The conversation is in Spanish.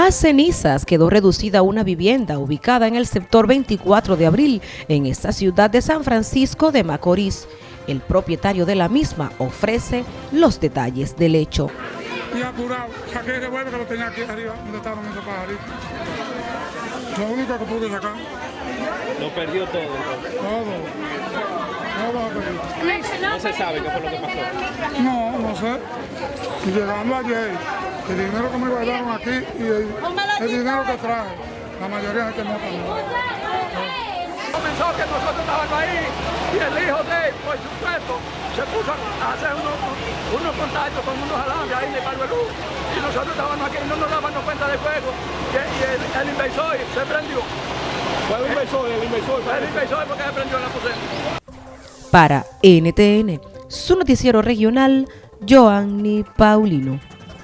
A cenizas quedó reducida una vivienda ubicada en el sector 24 de abril en esta ciudad de San Francisco de Macorís. El propietario de la misma ofrece los detalles del hecho. Y apurado, saqué el revólver que lo tenía aquí arriba, donde estaban esos pajaritos. Lo único que pude sacar. Lo perdió todo. Todo. Todo lo perdí. No se sabe qué fue lo que pasó. No, Y llegando ayer, el dinero que me guardaron aquí y el, el dinero que traje, la mayoría de gente no. Comenzó que nosotros estábamos ahí y el hijo de él, por supuesto, se puso a hacer unos, unos contactos con unos alambres ahí de Barberú y nosotros estábamos aquí y no nos dábamos cuenta del fuego y, y el, el inversor se prendió. Fue el inversor, el inversor. El inversor porque se prendió en la poseta. Para NTN, su noticiero regional, Joanny Paulino.